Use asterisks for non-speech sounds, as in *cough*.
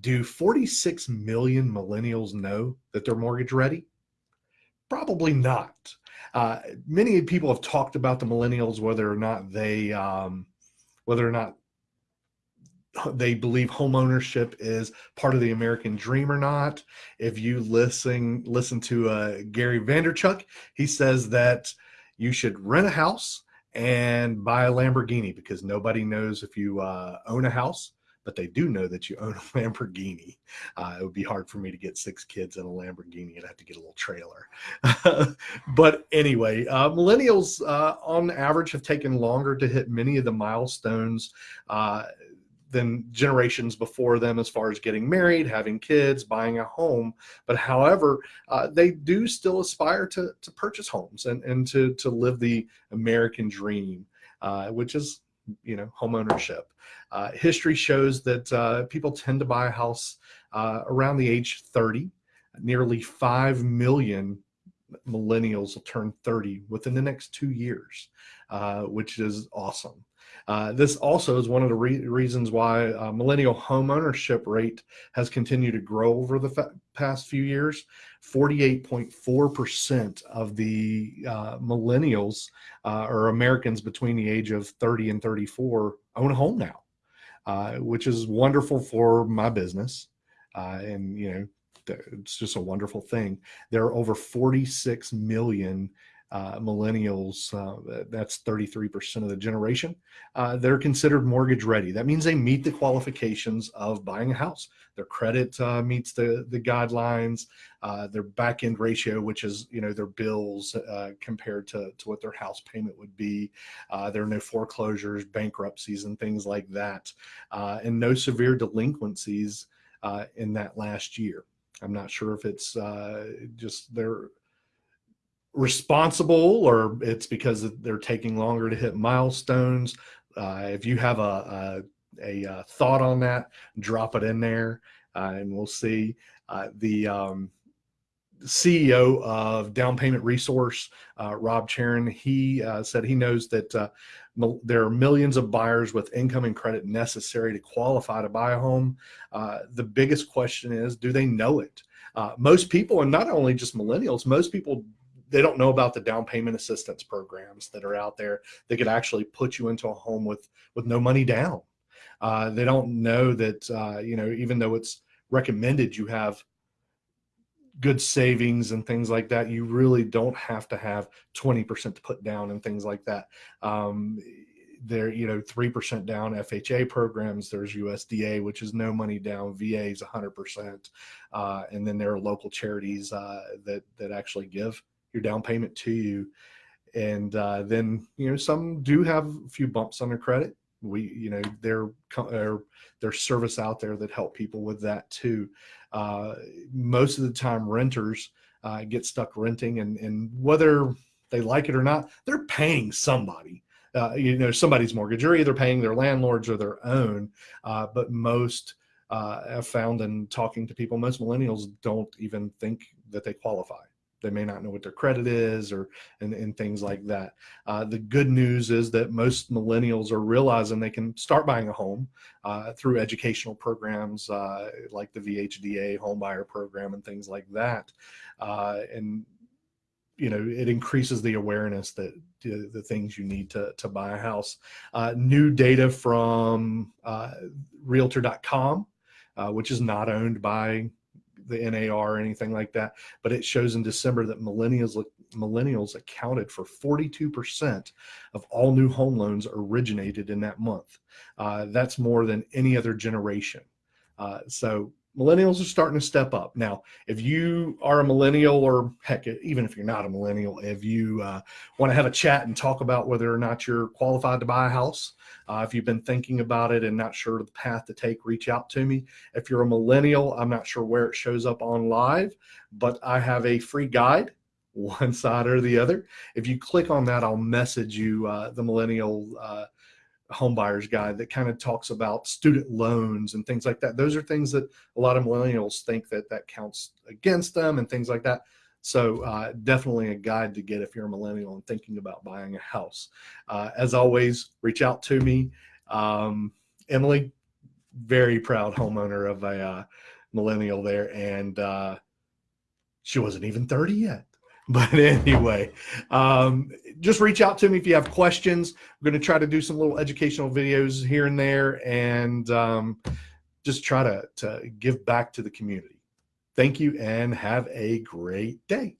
Do 46 million millennials know that they're mortgage ready? Probably not. Uh, many people have talked about the millennials, whether or not they, um, whether or not they believe homeownership is part of the American dream or not. If you listen listen to uh, Gary Vaynerchuk, he says that you should rent a house and buy a Lamborghini because nobody knows if you uh, own a house but they do know that you own *laughs* a Lamborghini. Uh, it would be hard for me to get six kids in a Lamborghini. I'd have to get a little trailer. *laughs* but anyway, uh, millennials uh, on average have taken longer to hit many of the milestones uh, than generations before them as far as getting married, having kids, buying a home. But however, uh, they do still aspire to, to purchase homes and, and to, to live the American dream, uh, which is you know home ownership. Uh, history shows that uh, people tend to buy a house uh, around the age 30. Nearly 5 million millennials will turn 30 within the next two years, uh, which is awesome. Uh, this also is one of the re reasons why uh, millennial home ownership rate has continued to grow over the past few years. 48.4% of the uh, millennials uh, or Americans between the age of 30 and 34 own a home now, uh, which is wonderful for my business. and, you know, it's just a wonderful thing. There are over 46 million uh, millennials, uh, that's 33% of the generation, uh, they're considered mortgage ready. That means they meet the qualifications of buying a house. Their credit uh, meets the, the guidelines, uh, their back end ratio, which is, you know, their bills uh, compared to, to what their house payment would be. there are no foreclosures, bankruptcies, and things like that, and no severe delinquencies in that last year. I'm not sure if it's just they're responsible or it's because they're taking longer to hit milestones. Uh, if you have a, a, a, uh, thought on that, drop it in there uh, and we'll see. Uh, the um, CEO of Down Payment Resource, uh, Rob Chrane, he uh, said he knows that there are millions of buyers with income and credit necessary to qualify to buy a home. the biggest question is, do they know it? most people, and not only just millennials, most people they don't know about the down payment assistance programs that are out there that could actually put you into a home with with no money down. Uh, they don't know that uh, you know even though it's recommended you have good savings and things like that, you really don't have to have 20% to put down and things like that. Um, there, you know, 3% down FHA programs, there's USDA, which is no money down, VA is 100%. Uh, and then there are local charities uh, that, that actually give your down payment to you. And uh, then, you know, some do have a few bumps on their credit. We, you know, there, there's service out there that help people with that too. Uh, most of the time renters uh, get stuck renting and, and whether they like it or not, they're paying somebody. Uh, you know, somebody's mortgage. You're either paying their landlords or their own. Uh, but most uh, have found in talking to people, most millennials don't even think that they qualify they may not know what their credit is or and, and things like that. Uh, the good news is that most millennials are realizing they can start buying a home uh, through educational programs uh, like the VHDA home buyer program and things like that. Uh, and you know, it increases the awareness that uh, the things you need to, to buy a house. Uh, new data from realtor.com, which is not owned by the NAR or anything like that, but it shows in December that millennials millennials accounted for 42% of all new home loans originated in that month. Uh, that's more than any other generation. Uh, so millennials are starting to step up. Now, if you are a millennial or heck, even if you're not a millennial, if you uh, want to have a chat and talk about whether or not you're qualified to buy a house, uh, if you've been thinking about it and not sure of the path to take, reach out to me. If you're a millennial, I'm not sure where it shows up on live, but I have a free guide one side or the other. If you click on that, I'll message you uh, the millennial uh, homebuyers guide that kind of talks about student loans and things like that. Those are things that a lot of millennials think that that counts against them and things like that. So uh, definitely a guide to get if you're a millennial and thinking about buying a house. Uh, as always, reach out to me. Um, Emily, very proud homeowner of a uh, millennial there, and uh, she wasn't even 30 yet. *laughs* But anyway, um, just reach out to me if you have questions. I'm going to try to do some little educational videos here and there, and um, just try to to give back to the community. Thank you, and have a great day.